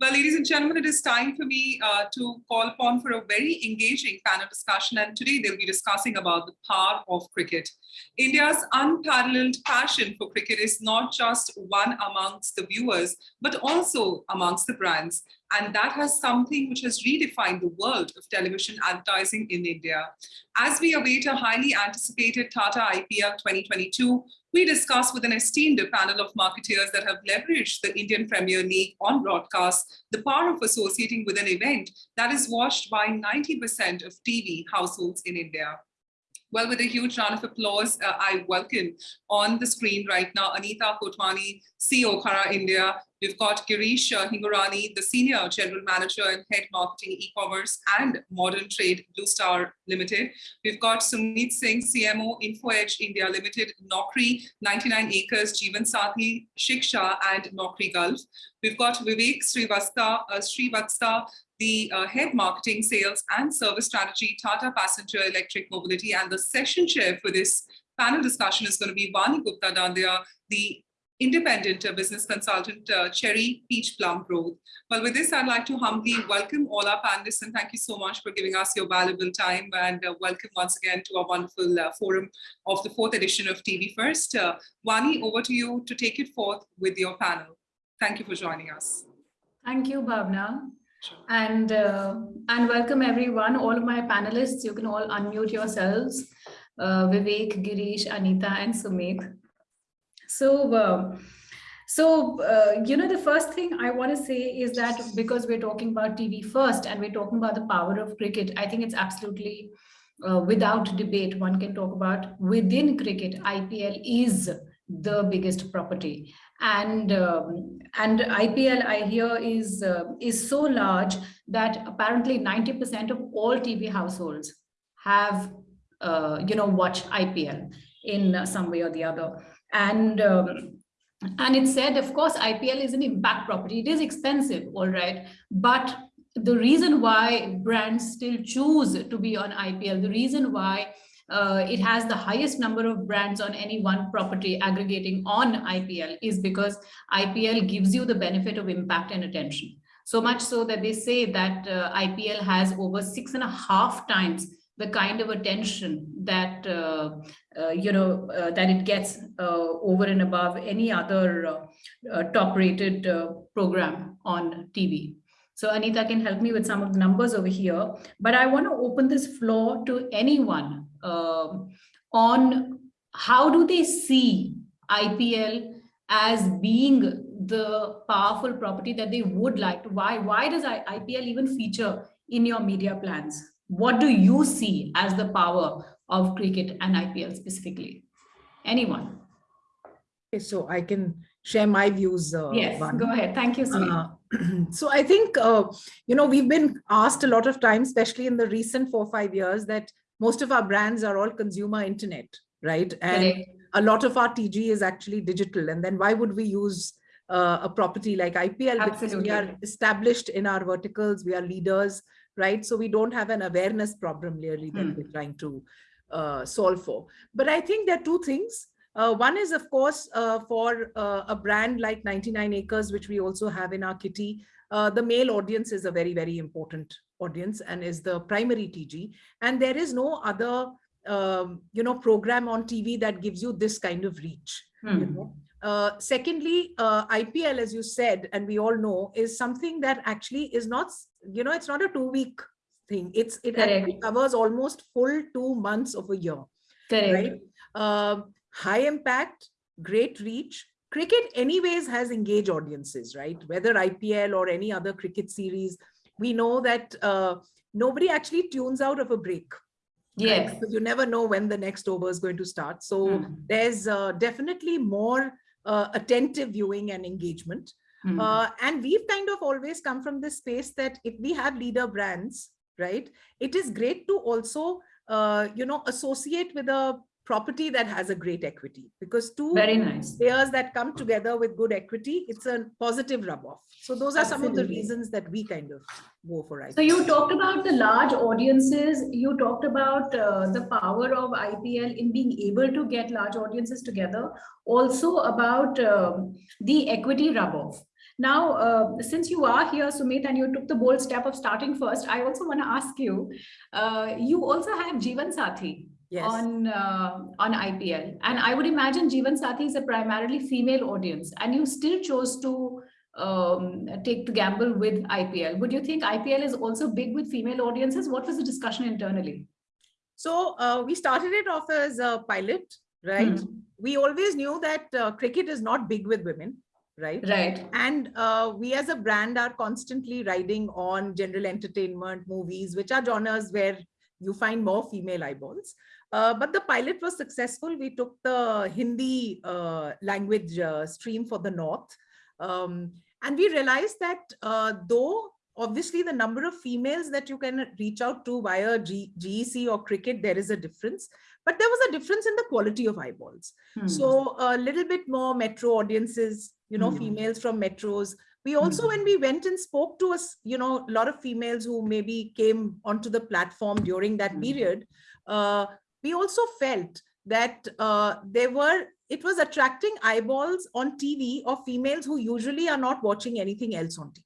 Well, ladies and gentlemen, it is time for me uh, to call upon for a very engaging panel discussion. And today they'll be discussing about the power of cricket. India's unparalleled passion for cricket is not just one amongst the viewers, but also amongst the brands. And that has something which has redefined the world of television advertising in India. As we await a highly anticipated Tata IPL 2022, we discuss with an esteemed panel of marketeers that have leveraged the Indian Premier League on broadcast the power of associating with an event that is watched by 90% of TV households in India. Well, with a huge round of applause, uh, I welcome on the screen right now Anita Kotwani, CEO Carat India. We've got Girish uh, Hingorani, the Senior General Manager and Head Marketing E-Commerce and Modern Trade Blue Star Limited. We've got Sumit Singh, CMO InfoEdge India Limited, Naukri, 99 Acres, Jeevan Sathi, Shiksha and Naukri Gulf. We've got Vivek Srivastava, uh, Srivastava the uh, head marketing, sales and service strategy, Tata Passenger Electric Mobility. And the session chair for this panel discussion is going to be Vani Gupta Dandia, the independent uh, business consultant, uh, Cherry Peach Plum Growth. Well, with this, I'd like to humbly welcome all our panelists and thank you so much for giving us your valuable time and uh, welcome once again to our wonderful uh, forum of the fourth edition of TV First. Uh, Vani, over to you to take it forth with your panel. Thank you for joining us. Thank you, Bhavna. And uh, and welcome everyone, all of my panelists. You can all unmute yourselves. Uh, Vivek, Girish, Anita, and Sumit. So, uh, so uh, you know, the first thing I want to say is that because we're talking about TV first and we're talking about the power of cricket, I think it's absolutely uh, without debate. One can talk about within cricket, IPL is the biggest property and um, and IPL I hear is uh, is so large that apparently 90% of all TV households have uh, you know watch IPL in some way or the other and um, and it said of course IPL is an impact property it is expensive all right but the reason why brands still choose to be on IPL the reason why uh, it has the highest number of brands on any one property aggregating on IPL is because IPL gives you the benefit of impact and attention. So much so that they say that uh, IPL has over six and a half times the kind of attention that uh, uh, you know uh, that it gets uh, over and above any other uh, uh, top rated program on TV. So Anita can help me with some of the numbers over here, but I want to open this floor to anyone uh, on how do they see IPL as being the powerful property that they would like to why why does IPL even feature in your media plans what do you see as the power of cricket and IPL specifically anyone okay so I can share my views uh, yes one. go ahead thank you uh, so I think uh, you know we've been asked a lot of times especially in the recent four five years that most of our brands are all consumer internet, right? And a lot of our TG is actually digital. And then why would we use uh, a property like IPL? Absolutely. Because we are established in our verticals, we are leaders, right? So we don't have an awareness problem really that hmm. we're trying to uh, solve for. But I think there are two things. Uh, one is, of course, uh, for uh, a brand like 99 Acres, which we also have in our kitty, uh, the male audience is a very, very important audience and is the primary TG. And there is no other, um, you know, program on TV that gives you this kind of reach. Hmm. You know? Uh, secondly, uh, IPL, as you said, and we all know, is something that actually is not, you know, it's not a two-week thing. It's it covers almost full two months of a year. Correct. Right? Uh, high impact, great reach. Cricket, anyways, has engaged audiences, right? Whether IPL or any other cricket series, we know that uh, nobody actually tunes out of a break. Yes. Right? You never know when the next over is going to start. So mm. there's uh, definitely more uh, attentive viewing and engagement. Mm. and we've kind of always come from this space that if we have leader brands, right, it is great to also, uh, you know, associate with a property that has a great equity. Because two very nice. players that come together with good equity it's a positive rub off so those are Absolutely. some of the reasons that we kind of go for it so you talked about the large audiences. You talked about uh, the power of ipl in being able to get large audiences together. Also about um, the equity rub off Now, uh, since you are here, Sumit, and you took the bold step of starting first, I also want to ask you, uh, you also have Jeevan Sathi Yes. on uh, on IPL. And I would imagine Jeevan Sathi is a primarily female audience, and you still chose to um, take the gamble with IPL. Would you think IPL is also big with female audiences? What was the discussion internally? So uh, we started it off as a pilot, right? Hmm. We always knew that uh, cricket is not big with women, right? Right. And uh, we as a brand are constantly riding on general entertainment, movies, which are genres where you find more female eyeballs. Uh, but the pilot was successful. We took the Hindi uh, language uh, stream for the North. Um, and we realized that uh, though obviously the number of females that you can reach out to via G GEC or cricket, there is a difference, but there was a difference in the quality of eyeballs. Hmm. So a little bit more metro audiences, you know, Hmm. females from metros. We also, Hmm. when we went and spoke to us, you know, a lot of females who maybe came onto the platform during that Hmm. period, uh, we also felt that uh, there were, it was attracting eyeballs on TV of females who usually are not watching anything else on TV.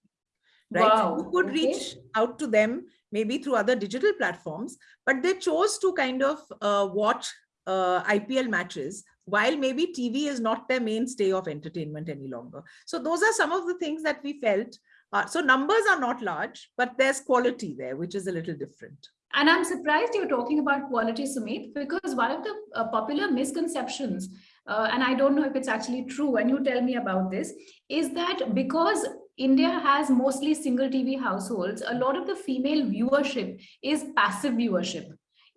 Right? Wow, You could okay. reach out to them maybe through other digital platforms, but they chose to kind of uh, watch uh, IPL matches while maybe TV is not their mainstay of entertainment any longer. So those are some of the things that we felt. Uh, so numbers are not large, but there's quality there, which is a little different. And I'm surprised you're talking about quality, Sumit, because one of the uh, popular misconceptions, uh, and I don't know if it's actually true, and you tell me about this, is that because India has mostly single TV households, a lot of the female viewership is passive viewership.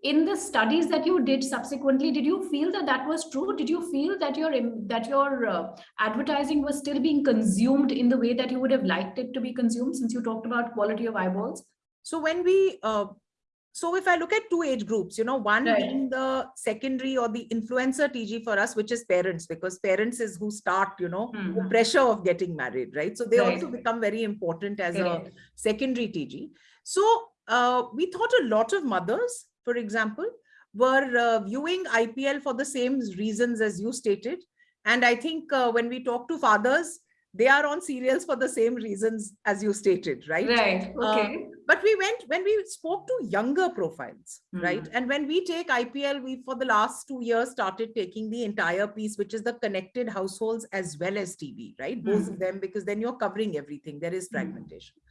In the studies that you did subsequently, did you feel that that was true? Did you feel that your that your uh, advertising was still being consumed in the way that you would have liked it to be consumed? Since you talked about quality of eyeballs. So when we, uh, so if I look at two age groups, you know, one Right. being the secondary or the influencer TG for us, which is parents, because parents is who start, you know, the Mhm. pressure of getting married, right? So they Right. also become very important as a secondary TG. So uh, we thought a lot of mothers, for example, were uh, viewing IPL for the same reasons as you stated. And I think uh, when we talk to fathers, they are on serials for the same reasons as you stated, right? Right. Uh, Okay. But we went when we spoke to younger profiles, right? Mhm. And when we take IPL, we for the last two years started taking the entire piece, which is the connected households as well as TV, right? Both of Mhm. them, because then you're covering everything. There is Mhm. fragmentation.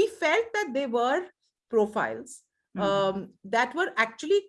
We felt that they were profiles Mhm. um, that were actually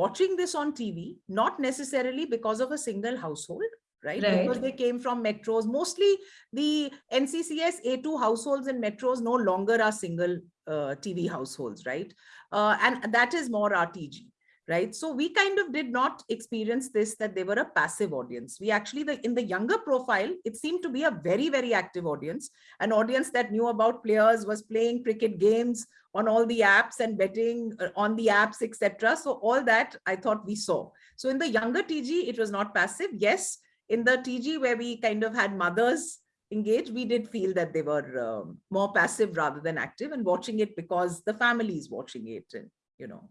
watching this on TV, not necessarily because of a single household, right? Because they came from metros. Mostly the NCCS A2 households in metros no longer are single uh, TV households, right? Uh, and that is more RTG, right? So we kind of did not experience this, that they were a passive audience. We actually, the, in the younger profile, it seemed to be a very, very active audience, an audience that knew about players, was playing cricket games on all the apps and betting uh, on the apps, etc. So all that I thought we saw. So in the younger TG, it was not passive. Yes, in the TG where we kind of had mothers engaged, we did feel that they were um, more passive rather than active and watching it because the family is watching it and, you know.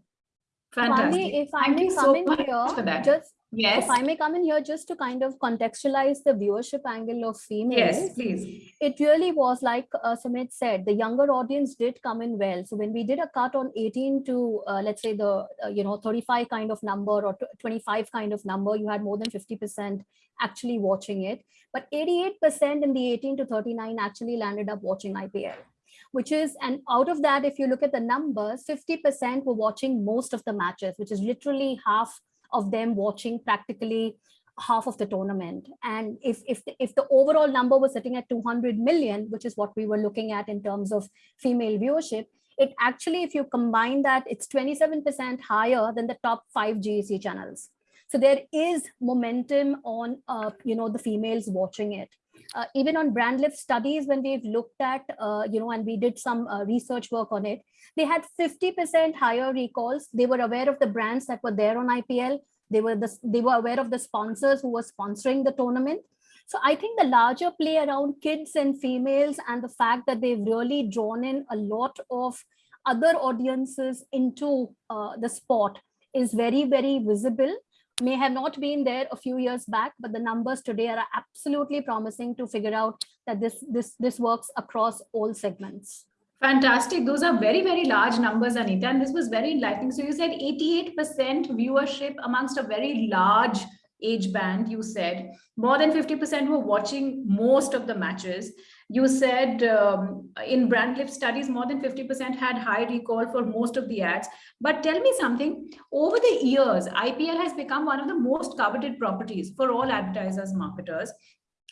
Fantastic. If I Thank may come so in here, just Yes. if I may come in here just to kind of contextualize the viewership angle of females. Yes, please. It really was like uh, Sumit said, the younger audience did come in well. So when we did a cut on 18 to uh, let's say the uh, you know 35 kind of number or 25 kind of number, you had more than 50% actually watching it. But 88% in the 18 to 39 actually landed up watching IPL which is and out of that if you look at the numbers 50% were watching most of the matches which is literally half of them watching practically half of the tournament. And if if the, if the overall number was sitting at 200 million which is what we were looking at in terms of female viewership it actually if you combine that it's 27% higher than the top 5 GEC channels. So there is momentum on uh, you know the females watching it uh, even on brand lift studies when we've looked at uh, you know and we did some uh, research work on it they had 50% higher recalls. They were aware of the brands that were there on ipl they were the, they were aware of the sponsors who were sponsoring the tournament. So i think the larger play around kids and females and the fact that they've really drawn in a lot of other audiences into uh, the sport is very very visible may have not been there a few years back, but the numbers today are absolutely promising to figure out that this this this works across all segments. Fantastic. Those are very, very large numbers, Anita. And this was very enlightening. So you said 88% viewership amongst a very large age band, you said. More than 50% were watching most of the matches. You said um, in Brandlift studies, more than 50% had high recall for most of the ads. But tell me something, over the years, IPL has become one of the most coveted properties for all advertisers, marketers.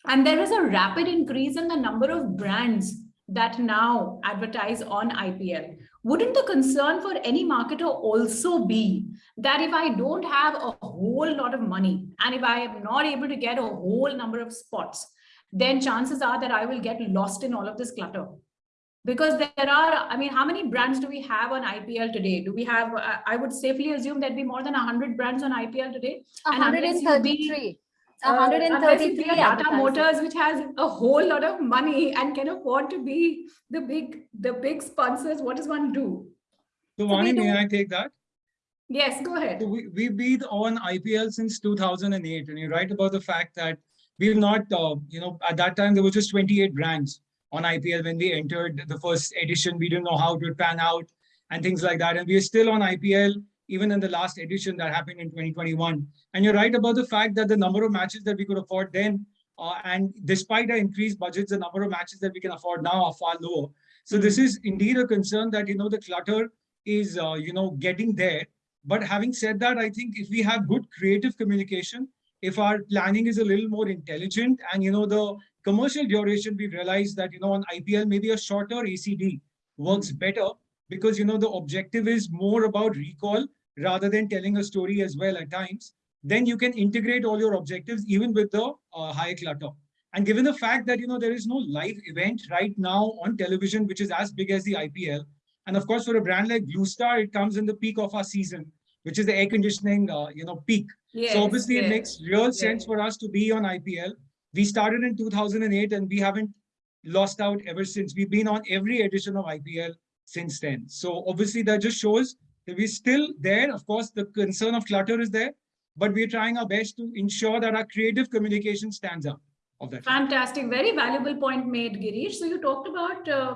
And there is a rapid increase in the number of brands that now advertise on IPL. Wouldn't the concern for any marketer also be that if I don't have a whole lot of money and if I am not able to get a whole number of spots, then chances are that I will get lost in all of this clutter. Because there are, I mean, how many brands do we have on IPL today? Do we have, uh, I would safely assume there'd be more than 100 brands on IPL today? And unless you be- 133. uh, unless you 133 Tata. Motors, which has a whole lot of money and can afford to be the big, the big sponsors, what does one do? So we Vani, may do- I take that? Yes, go ahead. So we, we've been on IPL since 2008 and you're right about the fact that we've not, uh, you know, at that time there was just 28 brands on IPL when we entered the first edition. We didn't know how it would pan out and things like that. And we are still on IPL even in the last edition that happened in 2021. And you're right about the fact that the number of matches that we could afford then uh, and despite our increased budgets, the number of matches that we can afford now are far lower. So this is indeed a concern that, you know, the clutter is, uh, you know, getting there. But having said that, I think if we have good creative communication, if our planning is a little more intelligent and, you know, the commercial duration, we realize that, you know, on IPL, maybe a shorter ACD works better because, you know, the objective is more about recall rather than telling a story as well at times. Then you can integrate all your objectives even with the uh, high clutter. And given the fact that, you know, there is no live event right now on television, which is as big as the IPL, and of course, for a brand like Blue Star, it comes in the peak of our season, which is the air conditioning, uh, you know, peak. Yes, so obviously, yes. it makes real sense for us to be on IPL. We started in 2008, and we haven't lost out ever since. We've been on every edition of IPL since then. So obviously, that just shows that we're still there. Of course, the concern of clutter is there, but we're trying our best to ensure that our creative communication stands up of that. Fantastic, very valuable point made, Girish. So you talked about, uh,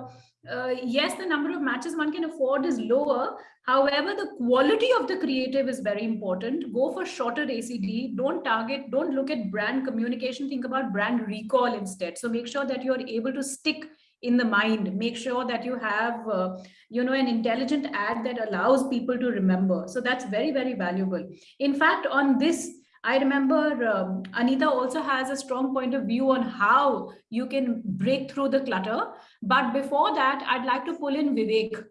uh, yes, the number of matches one can afford is lower. However, the quality of the creative is very important. Go for shorter ACD. Don't target, don't look at brand communication. Think about brand recall instead. So make sure that you're able to stick in the mind. Make sure that you have, uh, you know, an intelligent ad that allows people to remember. So that's very, very valuable. In fact, on this, I remember um, Anita also has a strong point of view on how you can break through the clutter. But before that, I'd like to pull in Vivek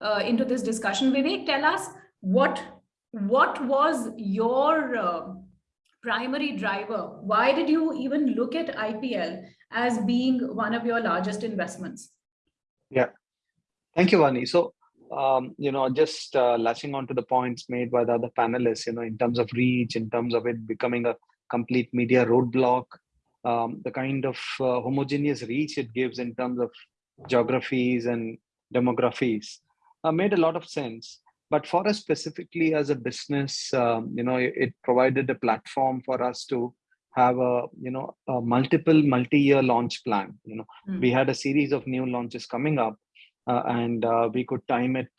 uh, into this discussion. Vivek, tell us what what was your uh, primary driver? Why did you even look at IPL as being one of your largest investments? Yeah. Thank you, Vani. So, um, you know, just uh, latching on to the points made by the other panelists, you know, in terms of reach, in terms of it becoming a complete media roadblock, um, the kind of uh, homogeneous reach it gives in terms of geographies and demographies uh, made a lot of sense. But for us specifically as a business, um, you know, it, it provided a platform for us to have a, you know, a multiple multi-year launch plan. You know, Mm. we had a series of new launches coming up uh, and uh, we could time it.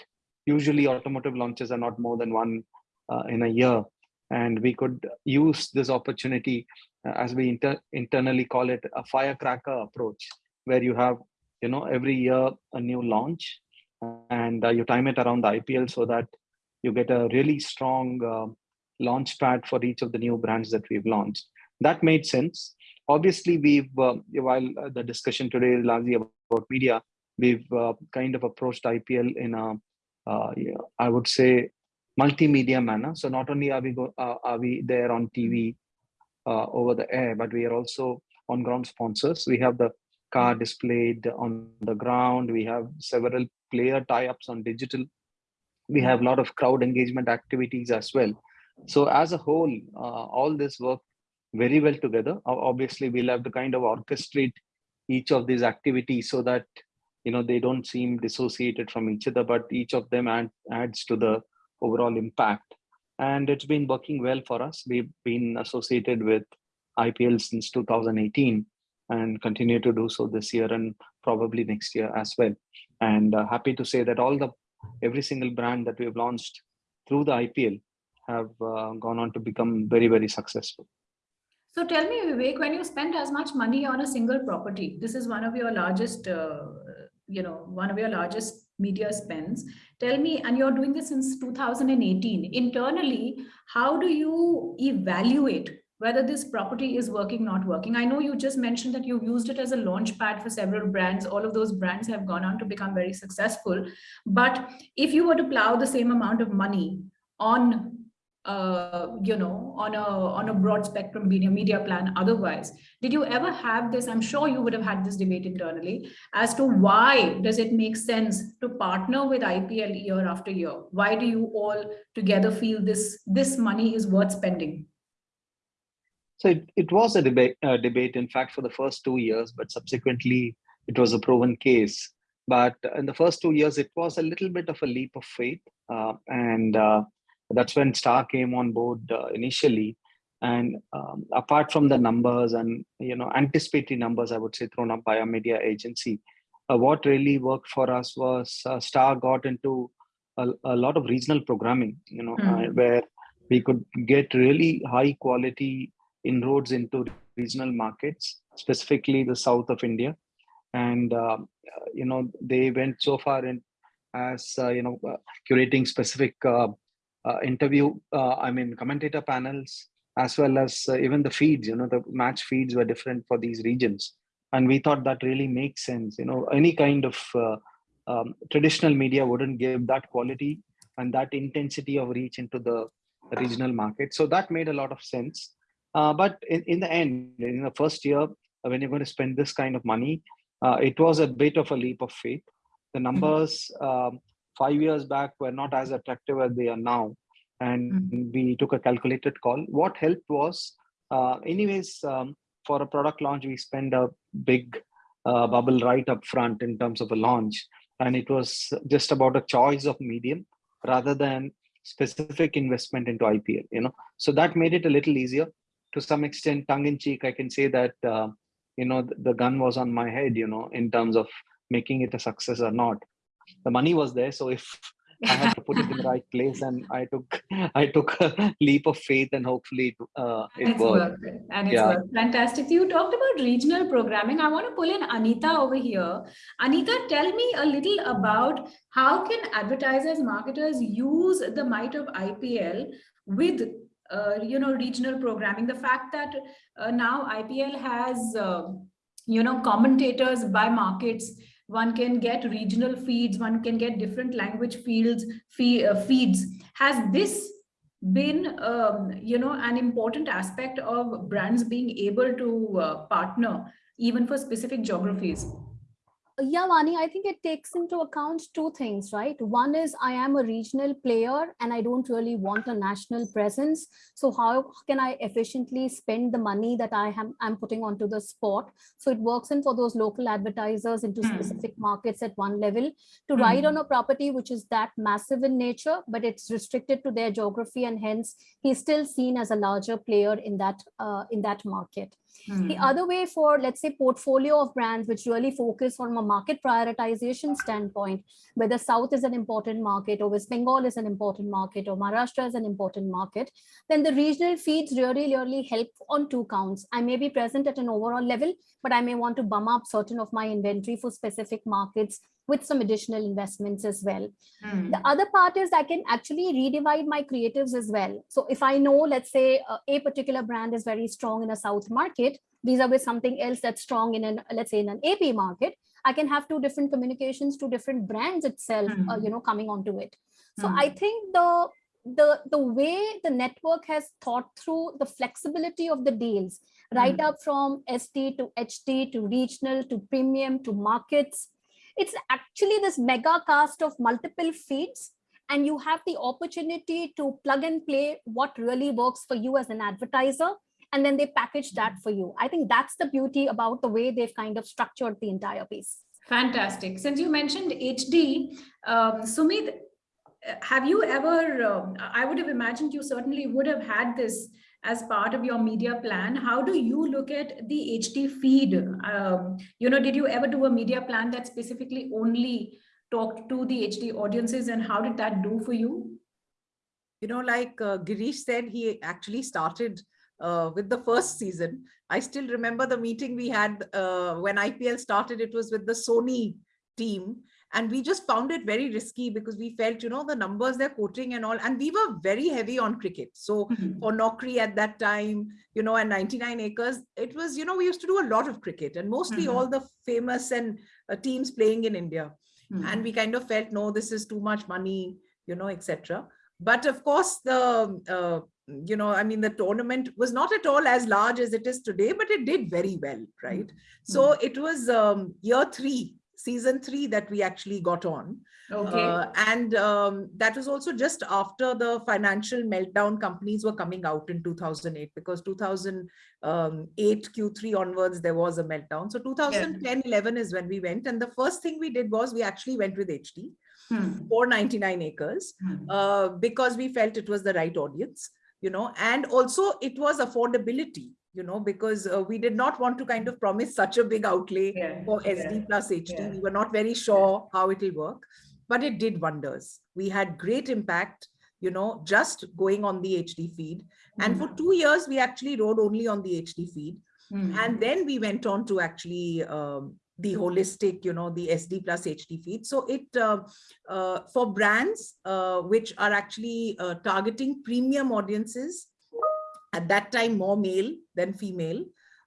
Usually automotive launches are not more than one uh, in a year. And we could use this opportunity, uh, as we inter internally call it, a firecracker approach, where you have, you know, every year a new launch and uh, you time it around the IPL so that you get a really strong uh, launch pad for each of the new brands that we've launched. That made sense. Obviously, we've, uh, while uh, the discussion today is largely about media, we've uh, kind of approached IPL in a, uh, I would say, multimedia manner. So not only are we go, uh, are we there on TV uh, over the air, but we are also on ground sponsors. We have the car displayed on the ground. We have several player tie-ups on digital. We have a lot of crowd engagement activities as well. So as a whole, all this work very well together. Obviously, we'll have to kind of orchestrate each of these activities so that you know they don't seem dissociated from each other but each of them add, adds to the overall impact and it's been working well for us we've been associated with ipl since 2018 and continue to do so this year and probably next year as well. And uh, happy to say that all the every single brand that we've launched through the IPL have uh, gone on to become very, very successful. So tell me, Vivek, when you spend as much money on a single property, this is one of your largest, uh, you know, one of your largest media spends. Tell me, and you're doing this since 2018. Internally, how do you evaluate whether this property is working, not working. I know you just mentioned that you've used it as a launch pad for several brands. All of those brands have gone on to become very successful. But if you were to plow the same amount of money on uh, you know, on a on a broad spectrum media media plan otherwise. Did you ever have this? I'm sure you would have had this debate internally as to why does it make sense to partner with IPL year after year? Why do you all together feel this this money is worth spending? So it, it was a debate, uh, debate, in fact, for the first two years, but subsequently it was a proven case. But in the first two years, it was a little bit of a leap of faith. Uh, and uh, that's when Star came on board uh, initially. And um, apart from the numbers and, you know, anticipatory numbers, I would say, thrown up by a media agency, uh, what really worked for us was uh, Star got into a, a, lot of regional programming, you know, mm. where we could get really high quality inroads into regional markets, specifically the south of India. And, uh, you know, they went so far in as, uh, you know, uh, curating specific interview, uh, I mean, commentator panels, as well as even the feeds, you know, the match feeds were different for these regions. And we thought that really makes sense. You know, any kind of um, traditional media wouldn't give that quality and that intensity of reach into the regional market. So that made a lot of sense. Uh, but in, in the end, in the first year, uh, when you're going to spend this kind of money, uh, it was a bit of a leap of faith. The numbers um, five years back were not as attractive as they are now. And mm-hmm. we took a calculated call. What helped was, uh, anyways, um, for a product launch, we spend a big uh, bubble right up front in terms of a launch. And it was just about a choice of medium rather than specific investment into IPL, you know. So that made it a little easier to some extent tongue in cheek i can say that uh, you know the, the, gun was on my head you know in terms of making it a success or not the money was there so if i had to put it in the right place and i took i took a leap of faith and hopefully uh, it it's worked. worked and it's yeah. worked. fantastic you talked about regional programming i want to pull in anita over here anita tell me a little about how can advertisers marketers use the might of ipl with uh, you know, regional programming, the fact that uh, now IPL has, uh, you know, commentators by markets, one can get regional feeds, one can get different language fields, fee, uh, feeds. Has this been, um, you know, an important aspect of brands being able to uh, partner even for specific geographies? Yeah, Vani, I think it takes into account two things, right? One is I am a regional player and I don't really want a national presence. So how can I efficiently spend the money that I am I'm putting onto the spot? So it works in for those local advertisers into mm. specific markets at one level to mm. ride on a property which is that massive in nature, but it's restricted to their geography and hence he's still seen as a larger player in that uh, in that market. Mm. The other way for, let's say, portfolio of brands which really focus on a market prioritization standpoint, whether South is an important market or West Bengal is an important market or Maharashtra is an important market, then the regional feeds really, really help on two counts. I may be present at an overall level, but I may want to bum up certain of my inventory for specific markets with some additional investments as well. Mm. The other part is I can actually redivide my creatives as well. So if I know, let's say uh, a particular brand is very strong in a South market, vis-a-vis something else that's strong in an, let's say in an AP market, I can have two different communications, two different brands itself, mm. uh, hmm. you know, coming onto it. So mm. I think the the the way the network has thought through the flexibility of the deals right mm. up from SD to HD to regional to premium to markets it's actually this mega cast of multiple feeds and you have the opportunity to plug and play what really works for you as an advertiser and then they package that for you. I think that's the beauty about the way they've kind of structured the entire piece. Fantastic. Since you mentioned hd um, sumit have you ever um, i would have imagined you certainly would have had this as part of your media plan. How do you look at the HD feed? Um, you know, did you ever do a media plan that specifically only talked to the HD audiences and how did that do for you? You know, like uh, Girish said, he actually started uh, with the first season. I still remember the meeting we had uh, when IPL started, it was with the Sony team. And we just found it very risky because we felt, you know, the numbers they're quoting and all, and we were very heavy on cricket. So Mhm. for Naukri at that time, you know, and 99 acres, it was, you know, we used to do a lot of cricket and mostly Mhm. all the famous and uh, teams playing in India Mhm. and we kind of felt no this is too much money you know etc but of course the uh, you know i mean the tournament was not at all as large as it is today but it did very well right so it was um, year three season three that we actually got on Okay. uh, and um, that was also just after the financial meltdown companies were coming out in 2008 because 2008 Q3 onwards there was a meltdown. So 2010 11 is when we went and the first thing we did was we actually went with HD Hmm. for 99 acres Hmm. uh, because we felt it was the right audience, you know, and also it was affordability, you know, because uh, we did not want to kind of promise such a big outlay Yeah, for yeah, SD plus HD. yeah. We were not very sure how it will work, but it did wonders. We had great impact, you know, just going on the HD feed. And for two years, we actually rode only on the HD feed. Hmm. And then we went on to actually um, the holistic, you know, the SD plus HD feed. So it, uh, uh, for brands uh, which are actually uh, targeting premium audiences, at that time more male than female,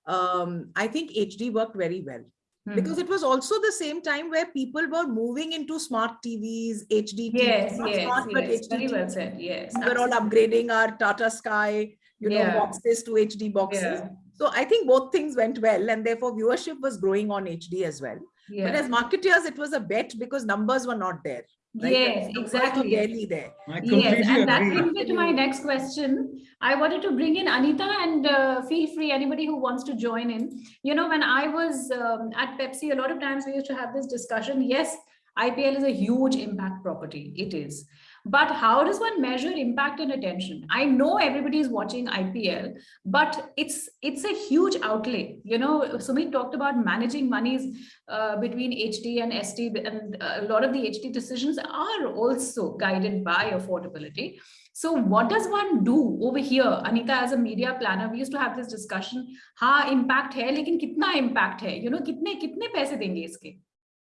um, I think HD worked very well Hmm. because it was also the same time where people were moving into smart TVs, HD TVs, yes, not yes, smart, but HD very well said. Yes. We were all upgrading our Tata Sky, you know, boxes to HD boxes. Yeah. So I think both things went well and therefore viewership was growing on HD as well. But as marketeers, it was a bet because numbers were not there. right? Yes, numbers exactly. barely there. I Yes, completely and that agree. brings me to my next question. I wanted to bring in Anita and uh, feel free, anybody who wants to join in. You know, when I was um, at Pepsi, a lot of times we used to have this discussion. Yes, IPL is a huge impact property. It is. But how does one measure impact and attention? I know everybody is watching IPL, but it's it's a huge outlay. You know, Sumit talked about managing monies uh, between HD and SD, and uh, a lot of the HD decisions are also guided by affordability. So what does one do over here? Anita, as a media planner, we used to have this discussion. Ha, impact hai, lekin kitna impact hai? You know, kitne kitne paise denge iske?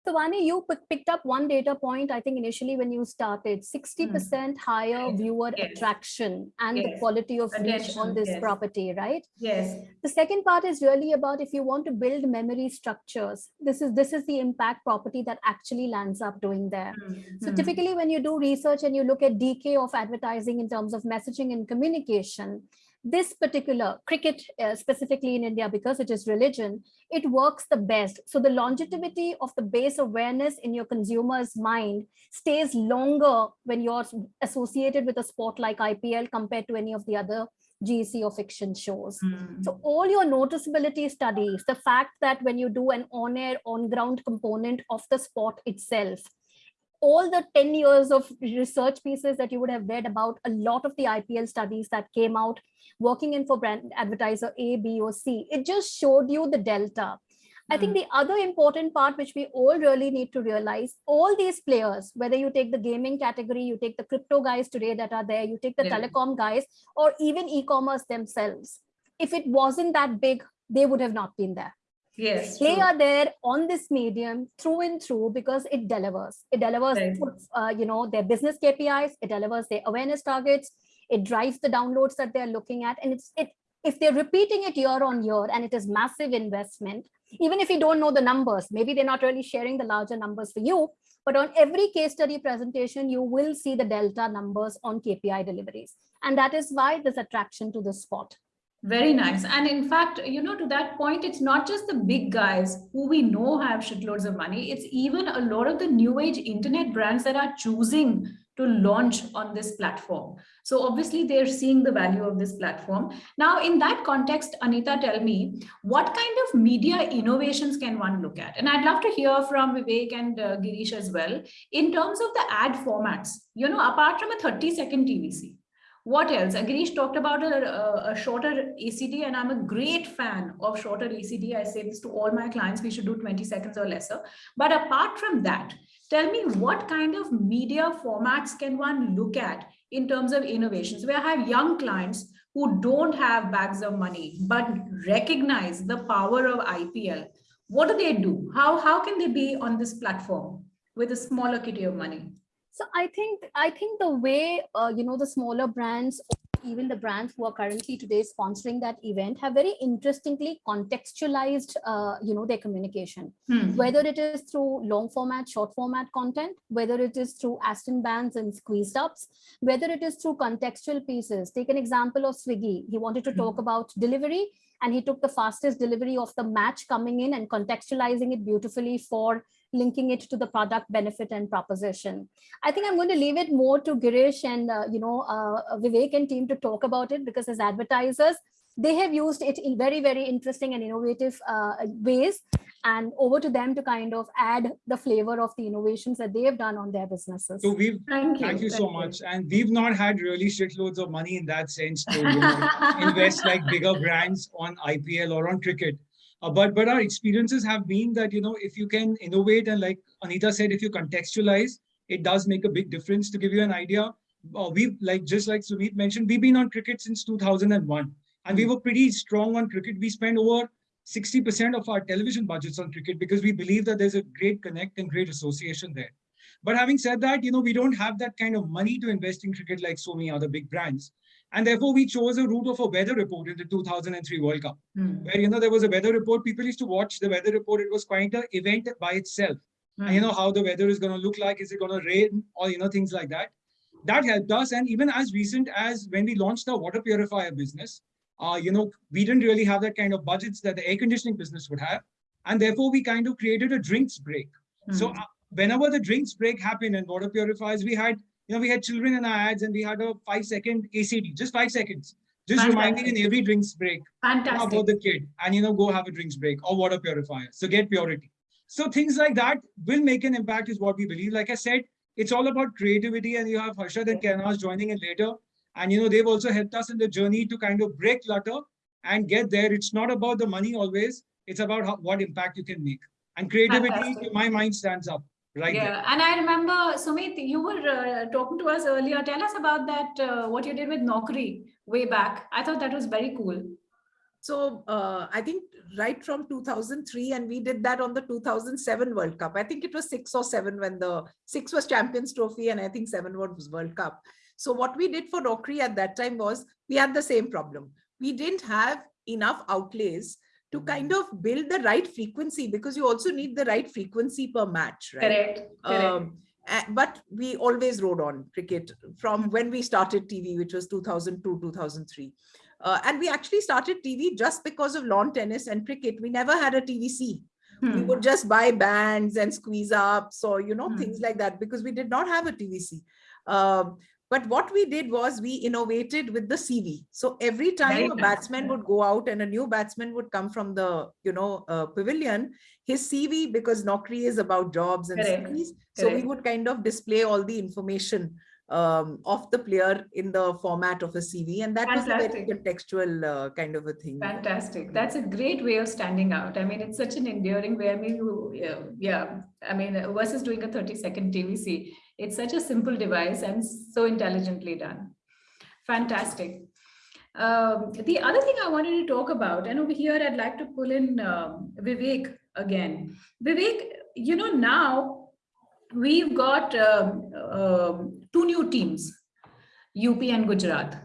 So Vani, you picked up one data point, I think initially when you started, 60% higher Yes, viewer yes. attraction and the quality of reach on this yes. property, right? Yes. The second part is really about if you want to build memory structures, this is this is the impact property that actually lands up doing there. So Hmm. typically when you do research and you look at decay of advertising in terms of messaging and communication, this particular cricket uh, specifically in India, because it is religion, it works the best. So the longevity of the base awareness in your consumer's mind stays longer when you're associated with a sport like IPL compared to any of the other GC or fiction shows. Hmm. So all your noticeability studies, the fact that when you do an on-air, on-ground component of the sport itself, all the 10 years of research pieces that you would have read about a lot of the IPL studies that came out working in for brand advertiser A, B, or C, it just showed you the delta. I think hmm. the other important part which we all really need to realize, all these players, whether you take the gaming category, you take the crypto guys today that are there, you take the Yeah. telecom guys, or even e-commerce themselves, if it wasn't that big, they would have not been there. Yes. They true. are there on this medium through and through because it delivers. It delivers, Right. uh, you know, their business KPIs. It delivers their awareness targets. It drives the downloads that they're looking at, and it's it. If they're repeating it year on year, and it is massive investment, even if you don't know the numbers, maybe they're not really sharing the larger numbers for you. But on every case study presentation, you will see the delta numbers on KPI deliveries, and that is why there's attraction to the spot. Very nice. And in fact, you know, to that point, it's not just the big guys who we know have shitloads of money. It's even a lot of the new age internet brands that are choosing to launch on this platform. So obviously they're seeing the value of this platform. Now, in that context, Anita, tell me, what kind of media innovations can one look at? And I'd love to hear from Vivek and uh, Girish as well, in terms of the ad formats, you know, apart from a 30 second TVC, What else? Girish talked about a, a, shorter ACD, and I'm a great fan of shorter ACD. I say this to all my clients, we should do 20 seconds or lesser. But apart from that, tell me what kind of media formats can one look at in terms of innovations? Where I have young clients who don't have bags of money, but recognize the power of IPL. What do they do? How, how can they be on this platform with a smaller kitty of money? So I think I think the way uh, you know the smaller brands, even the brands who are currently today sponsoring that event, have very interestingly contextualized uh, you know their communication. Hmm. Whether it is through long format, short format content, whether it is through Aston bands and squeezed ups, whether it is through contextual pieces. Take an example of Swiggy. He wanted to talk about delivery and he took the fastest delivery of the match coming in and contextualizing it beautifully for linking it to the product benefit and proposition. I think I'm going to leave it more to Girish and uh, you know uh, Vivek and team to talk about it because as advertisers, they have used it in very, very interesting and innovative uh, ways and over to them to kind of add the flavor of the innovations that they have done on their businesses. So we've, thank you, thank you so much. And we've not had really shitloads of money in that sense to you know, invest like bigger brands on IPL or on cricket. Uh, but but our experiences have been that you know if you can innovate and like Anita said, if you contextualize, it does make a big difference. To give you an idea, uh, we've like just like Sumit mentioned, we've been on cricket since 2001, and we were pretty strong on cricket. We spend over 60% of our television budgets on cricket because we believe that there's a great connect and great association there. But having said that, you know, we don't have that kind of money to invest in cricket like so many other big brands. And therefore, we chose a route of a weather report in the 2003 World Cup, Hmm. where, you know, there was a weather report. People used to watch the weather report. It was quite an event by itself. And you know how the weather is going to look like. Is it going to rain or, you know, things like that. That helped us. And even as recent as when we launched our water purifier business, uh, you know, we didn't really have that kind of budgets that the air conditioning business would have. And therefore, we kind of created a drinks break. So Hmm. uh, whenever the drinks break happened in water purifiers, we had, you know, we had children in our ads and we had a five second ACD, just five seconds, just reminding in every drinks break fantastic. about the kid and, you know, go have a drinks break or water purifier. So get purity. So things like that will make an impact is what we believe. Like I said, it's all about creativity and you have Harshad and Kenaz joining in later. And, you know, they've also helped us in the journey to kind of break clutter and get there. It's not about the money always. It's about how, what impact you can make. And creativity, Fantastic. in my mind, stands up right there. yeah, and I remember, Sumit, you were uh, talking to us earlier. Tell us about that, uh, what you did with Naukri way back. I thought that was very cool. So uh, I think right from 2003, and we did that on the 2007 World Cup. I think it was six or seven when the six was Champions Trophy, and I think seven was World Cup. So what we did for Naukri at that time was we had the same problem. We didn't have enough outlays to kind of build the right frequency because you also need the right frequency per match, right? Correct. Correct. Um, but we always rode on cricket from when we started TV, which was 2002, 2003. Uh, and we actually started TV just because of lawn tennis and cricket. We never had a TVC. We Hmm. would just buy bands and squeeze ups or, you know, Hmm. things like that because we did not have a TVC. Um, but what we did was we innovated with the CV. So every time Very a batsman would go out and a new batsman would come from the, you know, uh, pavilion, his CV, because Naukri is about jobs and Correct, CVs. So we would kind of display all the information um, of the player in the format of a CV. And that was a very contextual uh, kind of a thing. Fantastic. That's a great way of standing out. I mean, it's such an enduring way. I mean, you, yeah, yeah. I mean, versus doing a 30 second TVC, it's such a simple device and so intelligently done. Fantastic. Um, the other thing I wanted to talk about, and over here, I'd like to pull in um, Vivek again. Vivek, you know, now we've got um, um, two new teams, UP and Gujarat.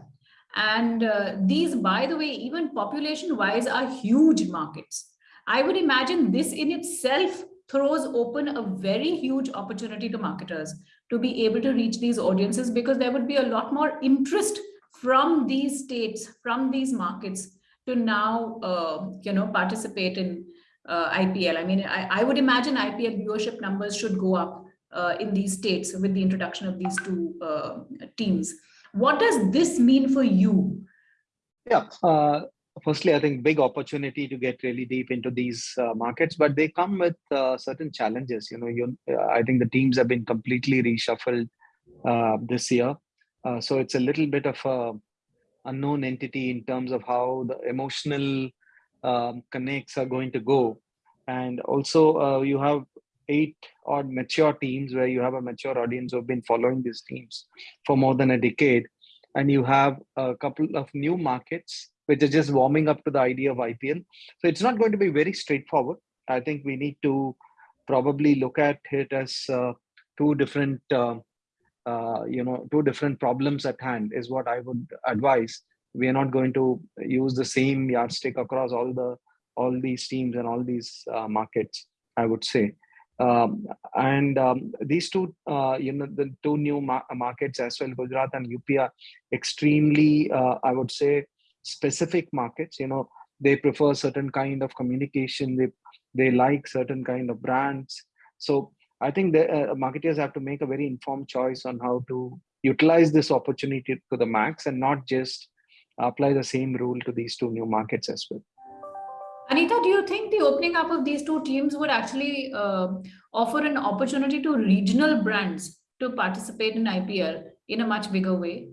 And uh, these, by the way, even population wise, are huge markets. I would imagine this in itself throws open a very huge opportunity to marketers to be able to reach these audiences because there would be a lot more interest from these states, from these markets to now, uh, you know, participate in uh, IPL. I mean, I, I would imagine IPL viewership numbers should go up uh, in these states with the introduction of these two uh, teams. What does this mean for you? Yeah. Firstly, I think big opportunity to get really deep into these uh, markets, but they come with uh, certain challenges. You know, you, uh, I think the teams have been completely reshuffled uh, this year. Uh, so it's a little bit of a unknown entity in terms of how the emotional um, connects are going to go. And also uh, you have eight odd mature teams where you have a mature audience who have been following these teams for more than a decade. And you have a couple of new markets which is just warming up to the idea of IPL. So it's not going to be very straightforward. I think we need to probably look at it as uh, two different, uh, uh, you know, two different problems at hand is what I would advise. We are not going to use the same yardstick across all the all these teams and all these uh, markets. I would say. Um, and um, these two, uh, you know, the two new ma markets as well, Gujarat and UP are extremely, uh, I would say, specific markets. You know, they prefer certain kind of communication. They they like certain kind of brands. So I think the uh, marketers have to make a very informed choice on how to utilize this opportunity to the max and not just apply the same rule to these two new markets as well. Anita, do you think the opening up of these two teams would actually uh, offer an opportunity to regional brands to participate in IPL in a much bigger way?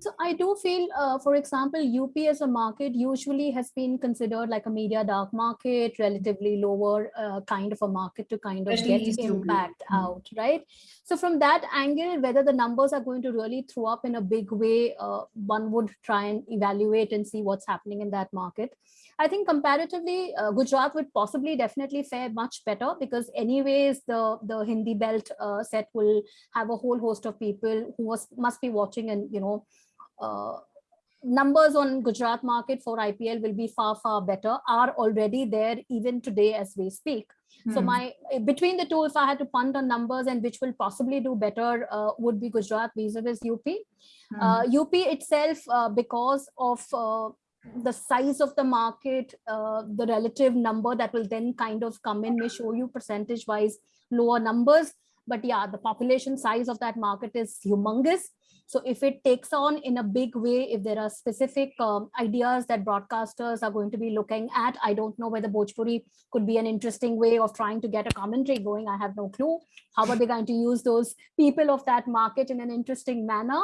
So I do feel, uh, for example, UP as a market usually has been considered like a media dark market, relatively lower uh, kind of a market to kind of Especially get East UP. impact Mm. out, right? So from that angle, whether the numbers are going to really throw up in a big way, uh, one would try and evaluate and see what's happening in that market. I think comparatively, uh, Gujarat would possibly definitely fare much better because anyways, the, the Hindi belt uh, set will have a whole host of people who was, must be watching and, you know, numbers on Gujarat market for IPL will be far, far better, are already there even today as we speak. So Hmm. my eh, between the two, if I had to punt on numbers and which will possibly do better uh, would be Gujarat vis-a-vis UP. Hmm. Uh, UP itself, uh, because of uh, the size of the market, uh, the relative number that will then kind of come in may show you percentage wise lower numbers. But yeah, the population size of that market is humongous. So if it takes on in a big way, if there are specific um, ideas that broadcasters are going to be looking at, I don't know whether Bhojpuri could be an interesting way of trying to get a commentary going. I have no clue. How are they going to use those people of that market in an interesting manner?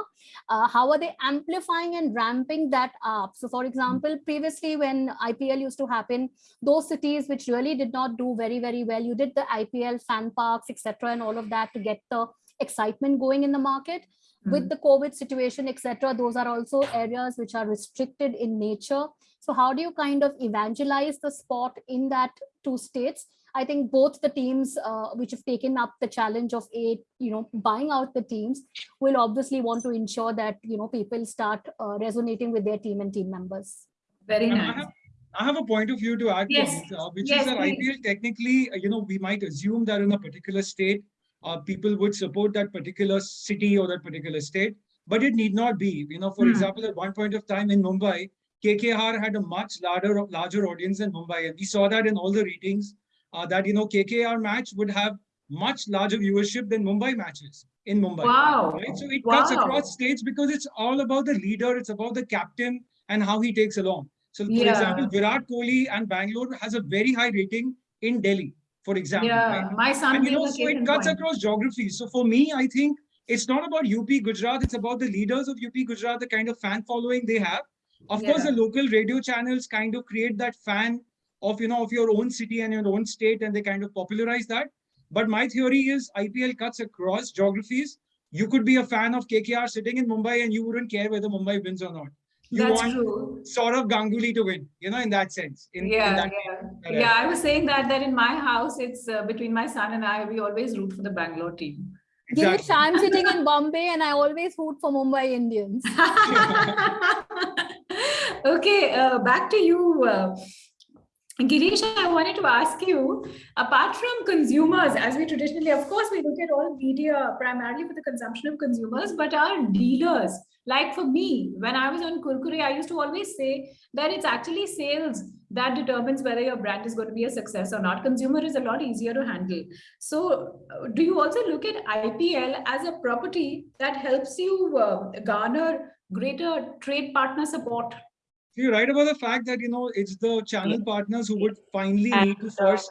Uh, how are they amplifying and ramping that up? So for example, previously when IPL used to happen, those cities which really did not do very, very well, you did the IPL fan parks, etc., and all of that to get the excitement going in the market with the COVID situation, etc., those are also areas which are restricted in nature. So how do you kind of evangelize the sport in that two states? I think both the teams uh, which have taken up the challenge of a, you know, buying out the teams will obviously want to ensure that, you know, people start uh, resonating with their team and team members. Very And I nice. have, I have a point of view to add Yes. this, uh, which Yes, is that please. IPL technically, uh, you know, we might assume that in a particular state, uh, people would support that particular city or that particular state, but it need not be. You know, for Hmm. example, at one point of time in Mumbai, KKR had a much larger larger audience than Mumbai, and we saw that in all the ratings. Uh, that you know, KKR match would have much larger viewership than Mumbai matches in Mumbai. Wow. Right? So it cuts across states because it's all about the leader, it's about the captain and how he takes along. So for Yeah. example, Virat Kohli and Bangalore has a very high rating in Delhi, for example. Yeah, right? my son And you know, so it cuts point. across geographies. So for me, I think it's not about UP Gujarat, it's about the leaders of UP Gujarat, the kind of fan following they have. Of course, the local radio channels kind of create that fan of you know of your own city and your own state, and they kind of popularize that. But my theory is IPL cuts across geographies. You could be a fan of KKR sitting in Mumbai and you wouldn't care whether Mumbai wins or not. You That's want true. of Ganguly to win, you know, in that sense. In, in Yeah, that, yeah. Correct. Yeah, I was saying that that in my house, it's uh, between my son and I, we always root for the Bangalore team. Girish, I'm sitting in Bombay and I always root for Mumbai Indians. okay, uh, back to you. Uh, Girish, I wanted to ask you, apart from consumers, as we traditionally, of course, we look at all media primarily for the consumption of consumers, but our dealers, like for me, when I was on Kurkure, I used to always say that it's actually sales that determines whether your brand is going to be a success or not. Consumer is a lot easier to handle. So uh, do you also look at IPL as a property that helps you uh, garner greater trade partner support? You're right about the fact that you know it's the channel partners who would finally need to uh, first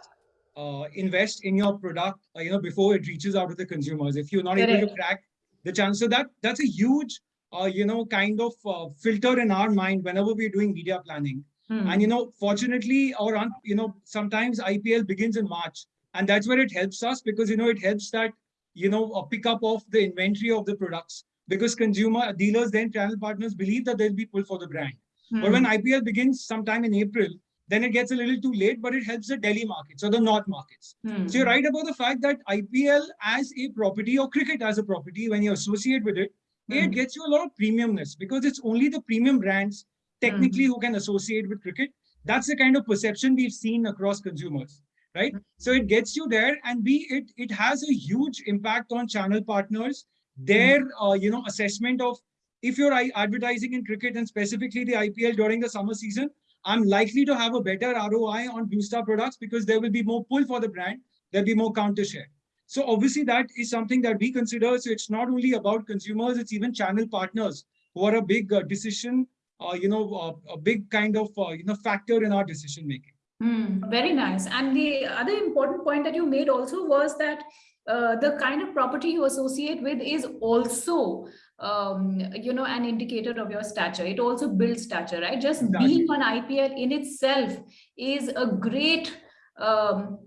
uh, invest in your product, uh, you know, before it reaches out to the consumers. If you're not able to crack the channel, so that that's a huge uh, you know, kind of uh, filter in our mind whenever we're doing media planning. Hmm. And you know, fortunately, or you know, sometimes IPL begins in March, and that's where it helps us because you know it helps that you know a pickup of the inventory of the products because consumer dealers then channel partners believe that there'll be pull for the brand. But when IPL begins sometime in April, then it gets a little too late, but it helps the Delhi markets or the North markets. Hmm. So you're right about the fact that IPL as a property or cricket as a property, when you associate with it, Hmm. It hmm. gets you a lot of premiumness because it's only the premium brands technically hmm. who can associate with cricket. That's the kind of perception we've seen across consumers, right? Hmm. So it gets you there, and B, it it has a huge impact on channel partners, their uh, you know assessment of if you're advertising in cricket and specifically the IPL during the summer season, I'm likely to have a better ROI on Blue Star products because there will be more pull for the brand, there'll be more counter share. So obviously that is something that we consider. So it's not only about consumers, it's even channel partners who are a big uh, decision, uh, you know, uh, a big kind of, uh, you know, factor in our decision making. Hmm, very nice. And the other important point that you made also was that uh, the kind of property you associate with is also, um, you know, an indicator of your stature. It also builds stature, right? Just Exactly. being on IPL in itself is a great, um,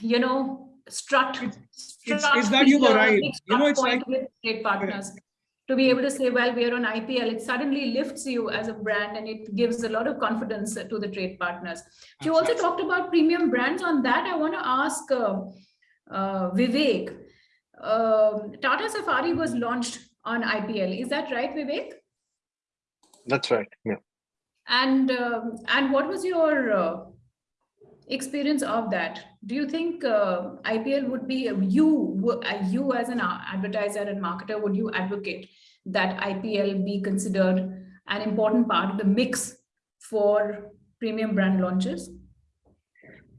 you know, strut. It's- strut it's that you've feature, arrived. big You know, it's like- with trade partners. To be able to say, well, we are on IPL, it suddenly lifts you as a brand and it gives a lot of confidence to the trade partners. You also talked about premium brands. On that, I want to ask uh, uh, Vivek. Um, Tata Safari was launched on IPL. Is that right, Vivek? That's right. Yeah. And um, and what was your uh, experience of that? Do you think uh, IPL would be you uh, you as an advertiser and marketer would you advocate that IPL be considered an important part of the mix for premium brand launches?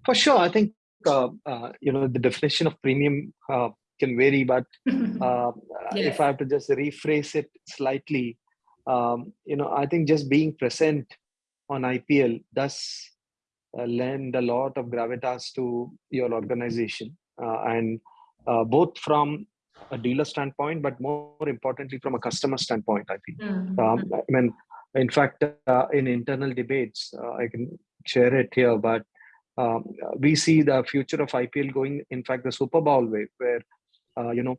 For sure. I think, uh, uh, you know, the definition of premium uh, can vary, but uh, Yes. if I have to just rephrase it slightly, um, you know, I think just being present on IPL does uh, lend a lot of gravitas to your organization, uh, and uh, both from a dealer standpoint, but more importantly from a customer standpoint. I think. Mm, Um, I mean, in fact, uh, in internal debates, uh, I can share it here, but um, we see the future of IPL going, in fact, the Super Bowl way, where, uh, you know,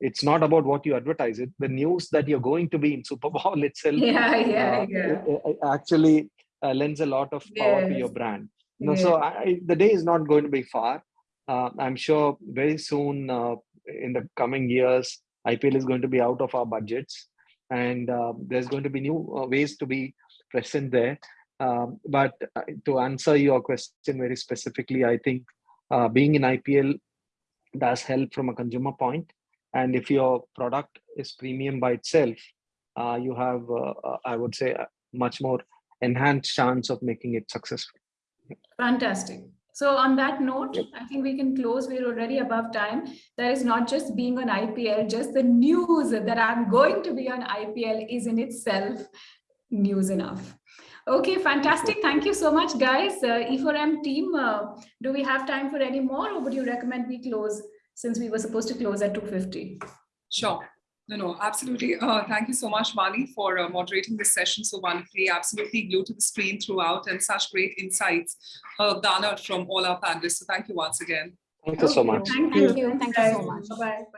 it's not about what you advertise it, the news that you're going to be in Super Bowl itself Yeah, yeah, uh, yeah. actually uh, lends a lot of power to your brand. You know, so I, the day is not going to be far. Uh, I'm sure very soon uh, in the coming years, IPL is going to be out of our budgets, and uh, there's going to be new uh, ways to be present there. Um, but uh, to answer your question very specifically, I think uh, being in IPL does help from a consumer point, and if your product is premium by itself, uh, you have, I would say, much more enhanced chance of making it successful. Fantastic. So on that note, I think we can close. We're already above time. There is not just being on IPL, just the news that I'm going to be on IPL is in itself news enough. Okay, fantastic. Thank you so much, guys. Uh, E4M team, uh, do we have time for any more or would you recommend we close since we were supposed to close at 250? Sure. No, no, absolutely. Uh, thank you so much, Mali, for uh, moderating this session so wonderfully. Absolutely glued to the screen throughout and such great insights uh, garnered from all our panelists. So thank you once again. Thank you so much. Thank Thank you. you. Thank you so much. Bye-bye.